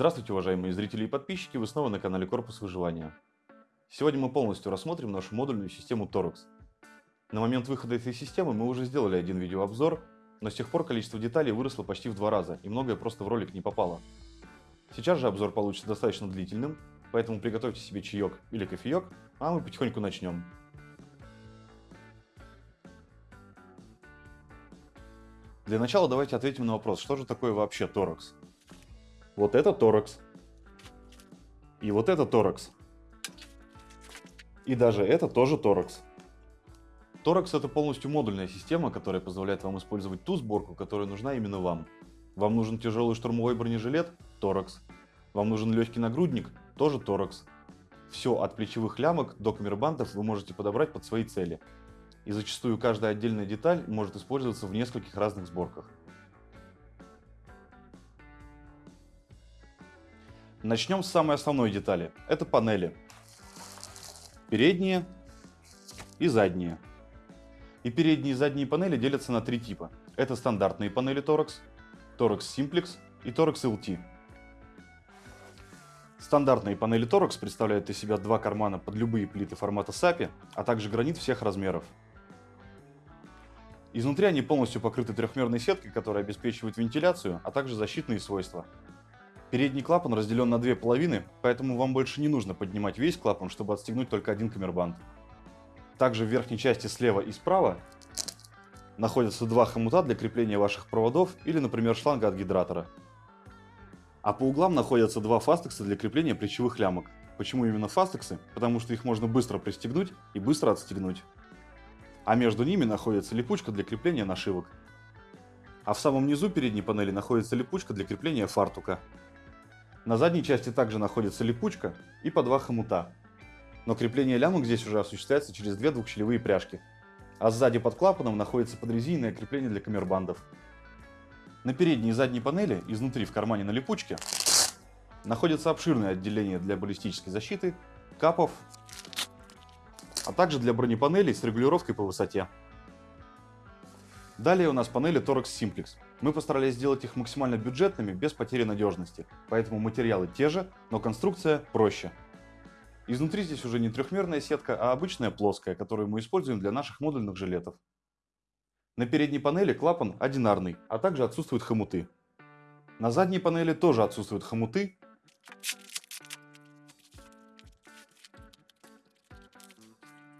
Здравствуйте, уважаемые зрители и подписчики, вы снова на канале Корпус Выживания. Сегодня мы полностью рассмотрим нашу модульную систему Torx. На момент выхода этой системы мы уже сделали один видеообзор, но с тех пор количество деталей выросло почти в два раза, и многое просто в ролик не попало. Сейчас же обзор получится достаточно длительным, поэтому приготовьте себе чаек или кофеек, а мы потихоньку начнем. Для начала давайте ответим на вопрос, что же такое вообще торакс? Вот это торакс. И вот это торакс. И даже это тоже торакс. Торакс это полностью модульная система, которая позволяет вам использовать ту сборку, которая нужна именно вам. Вам нужен тяжелый штурмовой бронежилет? Торакс. Вам нужен легкий нагрудник? Тоже торакс. Все от плечевых лямок до камербантов вы можете подобрать под свои цели. И зачастую каждая отдельная деталь может использоваться в нескольких разных сборках. Начнем с самой основной детали. Это панели. Передние и задние. И передние и задние панели делятся на три типа. Это стандартные панели Torx, Torx Simplex и Torx LT. Стандартные панели Torx представляют из себя два кармана под любые плиты формата SAPI, а также гранит всех размеров. Изнутри они полностью покрыты трехмерной сеткой, которая обеспечивает вентиляцию, а также защитные свойства. Передний клапан разделен на две половины, поэтому вам больше не нужно поднимать весь клапан, чтобы отстегнуть только один камербанд. Также в верхней части слева и справа находятся два хомута для крепления ваших проводов или, например, шланга от гидратора. А по углам находятся два фастекса для крепления плечевых лямок. Почему именно фастексы? Потому что их можно быстро пристегнуть и быстро отстегнуть. А между ними находится липучка для крепления нашивок. А в самом низу передней панели находится липучка для крепления фартука. На задней части также находится липучка и по два хомута. Но крепление лямок здесь уже осуществляется через две двухщелевые пряжки. А сзади под клапаном находится подрезиненное крепление для камербандов. На передней и задней панели, изнутри в кармане на липучке, находится обширное отделение для баллистической защиты, капов, а также для бронепанелей с регулировкой по высоте. Далее у нас панели Torx Simplex. Мы постарались сделать их максимально бюджетными, без потери надежности, поэтому материалы те же, но конструкция проще. Изнутри здесь уже не трехмерная сетка, а обычная плоская, которую мы используем для наших модульных жилетов. На передней панели клапан одинарный, а также отсутствуют хомуты. На задней панели тоже отсутствуют хомуты.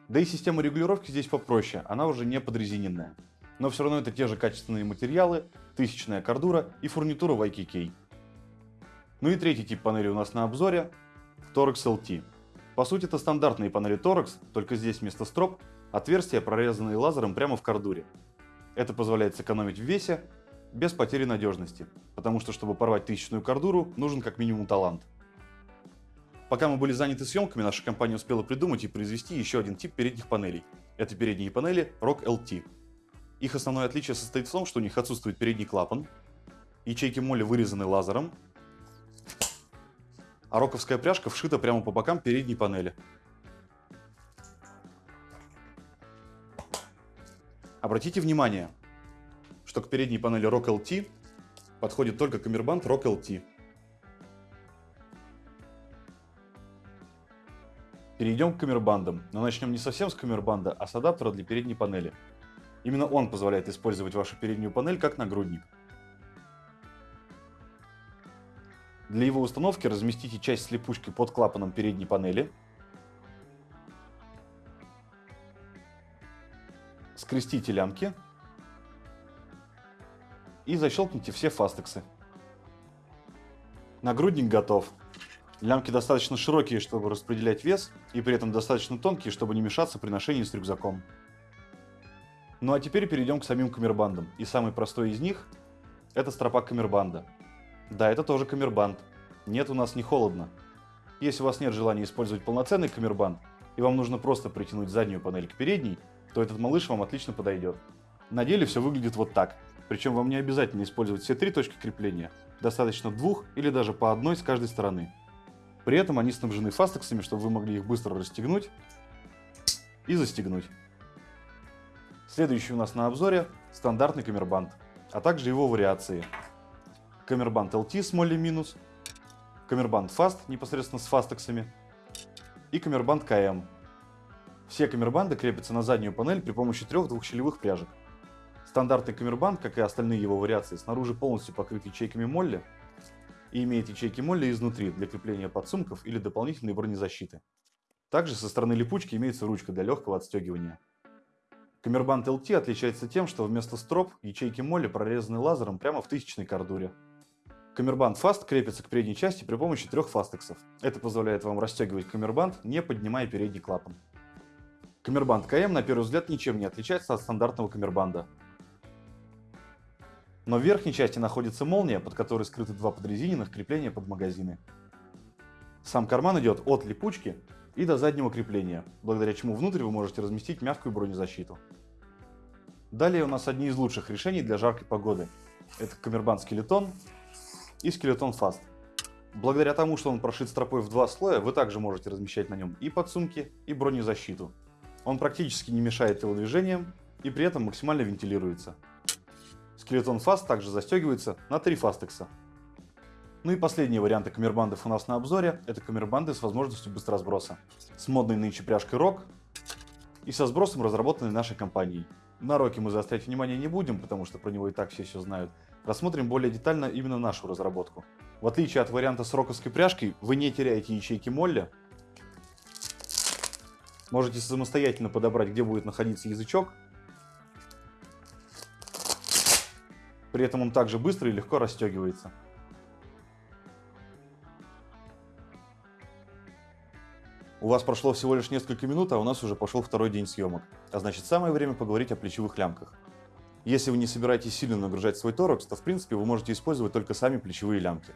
Да и система регулировки здесь попроще, она уже не подрезиненная но все равно это те же качественные материалы, тысячная кордура и фурнитура YKK. Ну и третий тип панели у нас на обзоре – Torx LT. По сути это стандартные панели Torx, только здесь вместо строп отверстия, прорезанные лазером прямо в кордуре. Это позволяет сэкономить в весе без потери надежности, потому что чтобы порвать тысячную кордуру, нужен как минимум талант. Пока мы были заняты съемками, наша компания успела придумать и произвести еще один тип передних панелей. Это передние панели ROC LT. Их основное отличие состоит в том, что у них отсутствует передний клапан, ячейки моли вырезаны лазером, а роковская пряжка вшита прямо по бокам передней панели. Обратите внимание, что к передней панели ROC LT подходит только камербанд ROC LT. Перейдем к камербандам, но начнем не совсем с камербанда, а с адаптера для передней панели. Именно он позволяет использовать вашу переднюю панель как нагрудник. Для его установки разместите часть с липучкой под клапаном передней панели. Скрестите лямки и защелкните все фастексы. Нагрудник готов. Лямки достаточно широкие, чтобы распределять вес, и при этом достаточно тонкие, чтобы не мешаться при ношении с рюкзаком. Ну а теперь перейдем к самим камербандам. И самый простой из них – это стропа камербанда. Да, это тоже камербанд. Нет, у нас не холодно. Если у вас нет желания использовать полноценный камербанд, и вам нужно просто притянуть заднюю панель к передней, то этот малыш вам отлично подойдет. На деле все выглядит вот так. Причем вам не обязательно использовать все три точки крепления, достаточно двух или даже по одной с каждой стороны. При этом они снабжены фастексами, чтобы вы могли их быстро расстегнуть и застегнуть. Следующий у нас на обзоре стандартный камербанд, а также его вариации. Камербанд LT с молли минус камербанд Fast непосредственно с фастексами и камербанд КМ. Все камербанды крепятся на заднюю панель при помощи трех двухщелевых пряжек. Стандартный камербанд, как и остальные его вариации, снаружи полностью покрыт ячейками молли и имеет ячейки молли изнутри для крепления подсумков или дополнительной бронезащиты. Также со стороны липучки имеется ручка для легкого отстегивания. Камербанд LT отличается тем, что вместо строп ячейки молли прорезаны лазером прямо в тысячной кордуре. Камербанд Fast крепится к передней части при помощи трех фастексов. Это позволяет вам расстегивать камербанд, не поднимая передний клапан. Камербанд КМ на первый взгляд ничем не отличается от стандартного камербанда. Но в верхней части находится молния, под которой скрыты два подрезиненных крепления под магазины. Сам карман идет от липучки и до заднего крепления, благодаря чему внутрь вы можете разместить мягкую бронезащиту. Далее у нас одни из лучших решений для жаркой погоды. Это камербанд скелетон и скелетон фаст. Благодаря тому, что он прошит стропой в два слоя, вы также можете размещать на нем и подсумки, и бронезащиту. Он практически не мешает телодвижениям и при этом максимально вентилируется. Скелетон фаст также застегивается на три фастекса. Ну и последние варианты камербандов у нас на обзоре – это камербанды с возможностью быстросброса. С модной нынче пряжкой ROK и со сбросом, разработанной нашей компанией. На роке мы заострять внимание не будем, потому что про него и так все все знают. Рассмотрим более детально именно нашу разработку. В отличие от варианта с роковской пряжкой, вы не теряете ячейки молли. Можете самостоятельно подобрать, где будет находиться язычок. При этом он также быстро и легко расстегивается. У вас прошло всего лишь несколько минут, а у нас уже пошел второй день съемок. А значит самое время поговорить о плечевых лямках. Если вы не собираетесь сильно нагружать свой торакс, то в принципе вы можете использовать только сами плечевые лямки.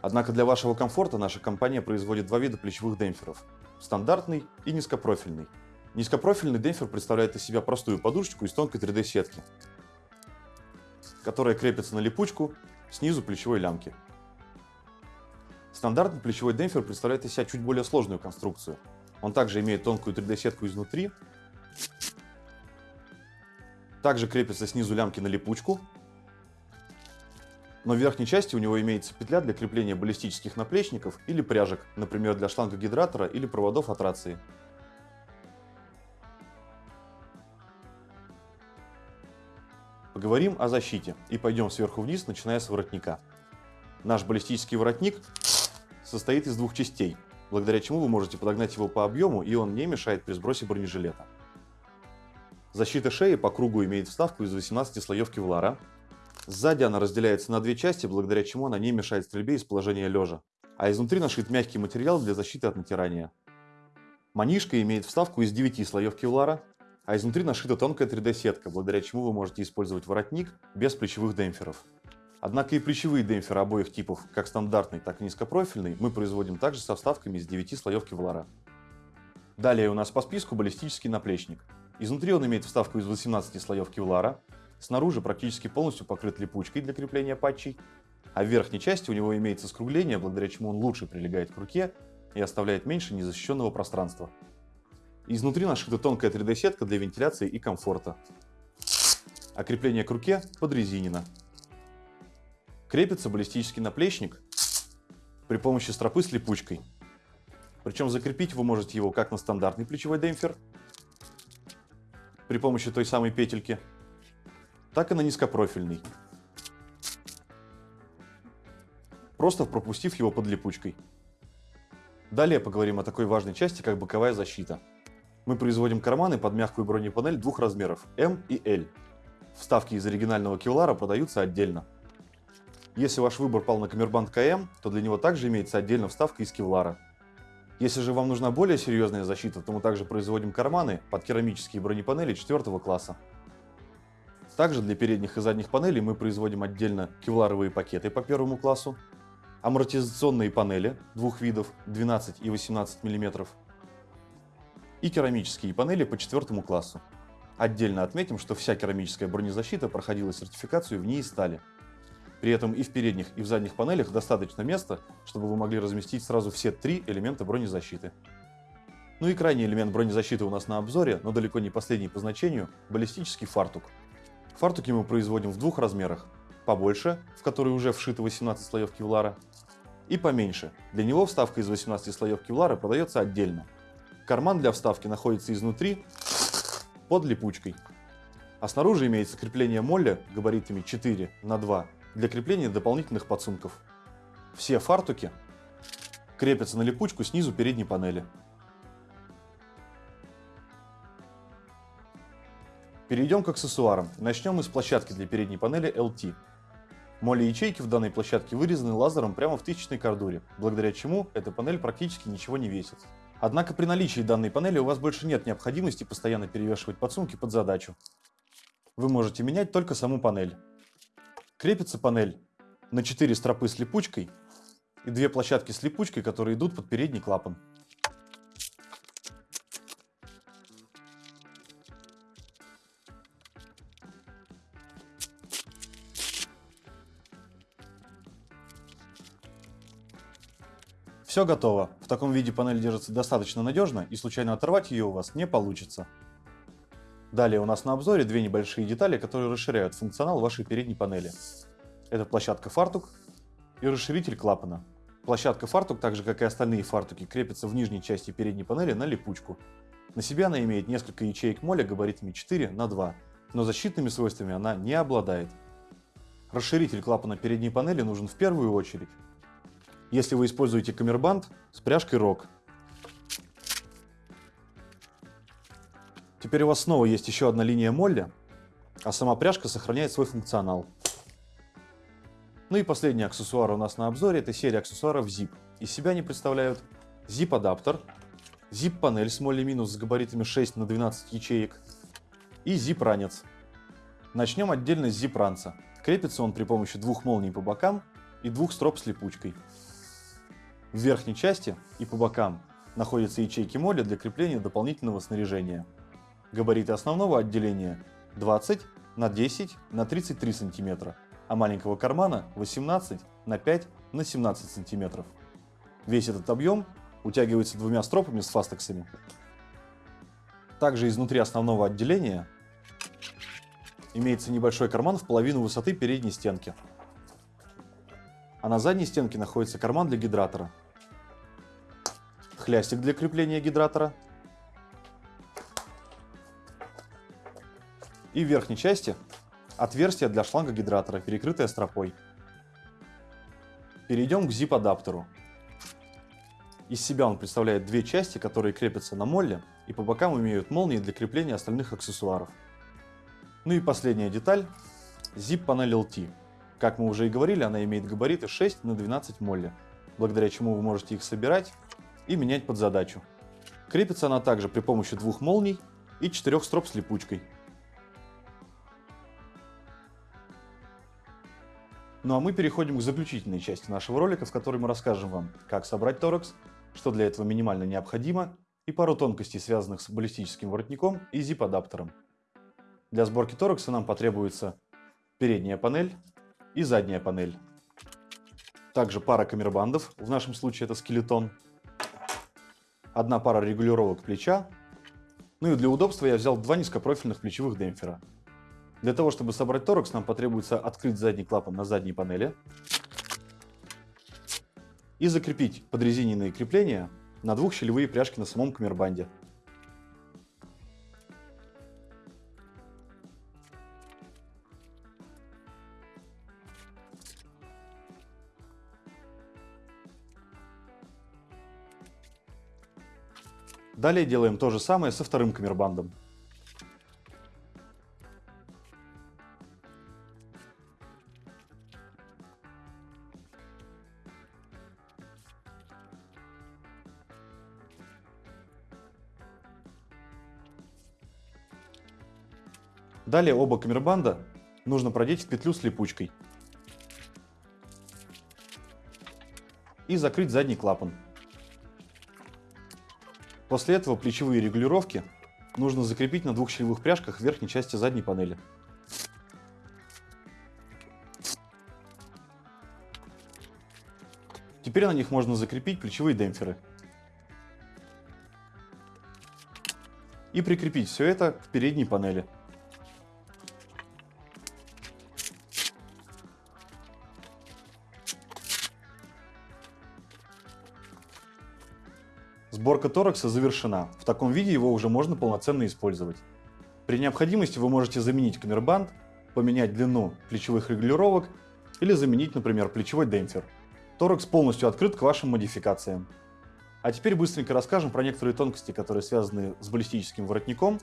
Однако для вашего комфорта наша компания производит два вида плечевых демпферов – стандартный и низкопрофильный. Низкопрофильный демпфер представляет из себя простую подушечку из тонкой 3D-сетки, которая крепится на липучку снизу плечевой лямки. Стандартный плечевой демпфер представляет из себя чуть более сложную конструкцию. Он также имеет тонкую 3D-сетку изнутри, также крепится снизу лямки на липучку, но в верхней части у него имеется петля для крепления баллистических наплечников или пряжек, например, для шланга гидратора или проводов от рации. Поговорим о защите и пойдем сверху вниз, начиная с воротника. Наш баллистический воротник состоит из двух частей, благодаря чему вы можете подогнать его по объему, и он не мешает при сбросе бронежилета. Защита шеи по кругу имеет вставку из 18 слоев кевлара. Сзади она разделяется на две части, благодаря чему она не мешает стрельбе из положения лежа. А изнутри нашит мягкий материал для защиты от натирания. Манишка имеет вставку из 9 слоев кевлара, а изнутри нашита тонкая 3D-сетка, благодаря чему вы можете использовать воротник без плечевых демпферов. Однако и плечевые демпферы обоих типов, как стандартный, так и низкопрофильный, мы производим также со вставками из 9 слоев кевлара. Далее у нас по списку баллистический наплечник. Изнутри он имеет вставку из 18 слоев кевлара, снаружи практически полностью покрыт липучкой для крепления патчей, а в верхней части у него имеется скругление, благодаря чему он лучше прилегает к руке и оставляет меньше незащищенного пространства. Изнутри нашита тонкая 3D-сетка для вентиляции и комфорта. А крепление к руке подрезинено. Крепится баллистический наплечник при помощи стропы с липучкой. Причем закрепить вы можете его как на стандартный плечевой демпфер при помощи той самой петельки, так и на низкопрофильный, просто пропустив его под липучкой. Далее поговорим о такой важной части, как боковая защита. Мы производим карманы под мягкую бронепанель двух размеров M и L. Вставки из оригинального кевлара продаются отдельно. Если ваш выбор пал на камербанд КМ, то для него также имеется отдельно вставка из кевлара. Если же вам нужна более серьезная защита, то мы также производим карманы под керамические бронепанели 4 класса. Также для передних и задних панелей мы производим отдельно кевларовые пакеты по первому классу, амортизационные панели двух видов 12 и 18 мм и керамические панели по четвертому классу. Отдельно отметим, что вся керамическая бронезащита проходила сертификацию в НИИ стали. При этом и в передних, и в задних панелях достаточно места, чтобы вы могли разместить сразу все три элемента бронезащиты. Ну и крайний элемент бронезащиты у нас на обзоре, но далеко не последний по значению – баллистический фартук. Фартуки мы производим в двух размерах побольше, в который уже вшито 18 слоев кевлара, и поменьше. Для него вставка из 18 слоев кевлара продается отдельно. Карман для вставки находится изнутри под липучкой. А снаружи имеется крепление молля габаритами 4 на 2 для крепления дополнительных подсумков. Все фартуки крепятся на липучку снизу передней панели. Перейдем к аксессуарам. Начнем с площадки для передней панели LT. Моли ячейки в данной площадке вырезаны лазером прямо в тысячной кордуре, благодаря чему эта панель практически ничего не весит. Однако при наличии данной панели у вас больше нет необходимости постоянно перевешивать подсумки под задачу. Вы можете менять только саму панель. Крепится панель на 4 стропы с липучкой и две площадки с липучкой, которые идут под передний клапан. Все готово. В таком виде панель держится достаточно надежно и случайно оторвать ее у вас не получится. Далее у нас на обзоре две небольшие детали, которые расширяют функционал вашей передней панели. Это площадка фартук и расширитель клапана. Площадка фартук, так же как и остальные фартуки, крепится в нижней части передней панели на липучку. На себе она имеет несколько ячеек моля габаритами 4 на 2, но защитными свойствами она не обладает. Расширитель клапана передней панели нужен в первую очередь, если вы используете камербанд с пряжкой ROG. Теперь у вас снова есть еще одна линия молля, а сама пряжка сохраняет свой функционал. Ну и последний аксессуар у нас на обзоре – это серия аксессуаров ZIP. Из себя они представляют ZIP-адаптер, ZIP-панель с молли минус с габаритами 6 на 12 ячеек и ZIP-ранец. Начнем отдельно с ZIP-ранца. Крепится он при помощи двух молний по бокам и двух строп с липучкой. В верхней части и по бокам находятся ячейки моли для крепления дополнительного снаряжения. Габариты основного отделения 20 на 10 на 33 см, а маленького кармана 18 на 5 на 17 см. Весь этот объем утягивается двумя стропами с фастексами. Также изнутри основного отделения имеется небольшой карман в половину высоты передней стенки. А на задней стенке находится карман для гидратора, хлястик для крепления гидратора. И в верхней части отверстие для шланга гидратора, перекрытое стропой. Перейдем к zip-адаптеру. Из себя он представляет две части, которые крепятся на молле и по бокам имеют молнии для крепления остальных аксессуаров. Ну и последняя деталь – zip-панель LT. Как мы уже и говорили, она имеет габариты 6 на 12 молли, благодаря чему вы можете их собирать и менять под задачу. Крепится она также при помощи двух молний и четырех строп с липучкой. Ну а мы переходим к заключительной части нашего ролика, в которой мы расскажем вам, как собрать торекс, что для этого минимально необходимо и пару тонкостей, связанных с баллистическим воротником и zip-адаптером. Для сборки торекса нам потребуется передняя панель и задняя панель. Также пара камербандов, в нашем случае это скелетон, одна пара регулировок плеча. Ну и для удобства я взял два низкопрофильных плечевых демпфера. Для того, чтобы собрать торакс, нам потребуется открыть задний клапан на задней панели и закрепить подрезиненные крепления на двух щелевые пряжки на самом камербанде. Далее делаем то же самое со вторым камербандом. Далее оба камербанда нужно продеть в петлю с липучкой и закрыть задний клапан. После этого плечевые регулировки нужно закрепить на двух щелевых пряжках в верхней части задней панели. Теперь на них можно закрепить плечевые демпферы. И прикрепить все это к передней панели. Сборка торакса завершена. В таком виде его уже можно полноценно использовать. При необходимости вы можете заменить камербанд, поменять длину плечевых регулировок или заменить, например, плечевой демпфер. Торакс полностью открыт к вашим модификациям. А теперь быстренько расскажем про некоторые тонкости, которые связаны с баллистическим воротником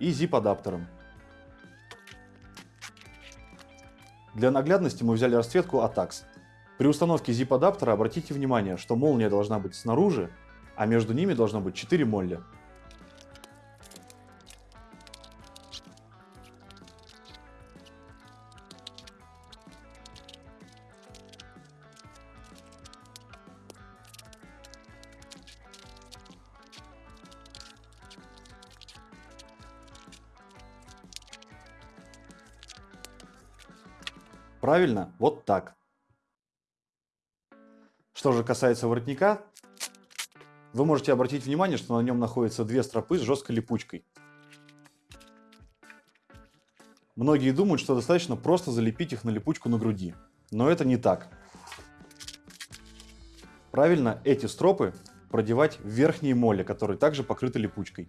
и zip-адаптером. Для наглядности мы взяли расцветку ATAX. При установке zip-адаптера обратите внимание, что молния должна быть снаружи, а между ними должно быть 4 молли. Правильно, вот так. Что же касается воротника, вы можете обратить внимание, что на нем находятся две стропы с жесткой липучкой. Многие думают, что достаточно просто залепить их на липучку на груди, но это не так. Правильно эти стропы продевать в верхние моли, которые также покрыты липучкой.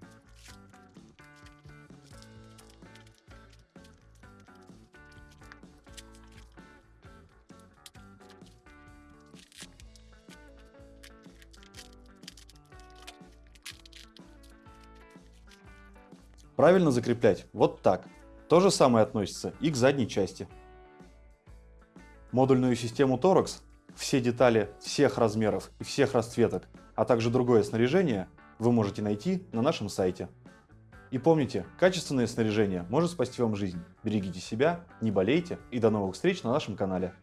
Правильно закреплять вот так. То же самое относится и к задней части. Модульную систему Torx, все детали всех размеров и всех расцветок, а также другое снаряжение вы можете найти на нашем сайте. И помните, качественное снаряжение может спасти вам жизнь. Берегите себя, не болейте и до новых встреч на нашем канале.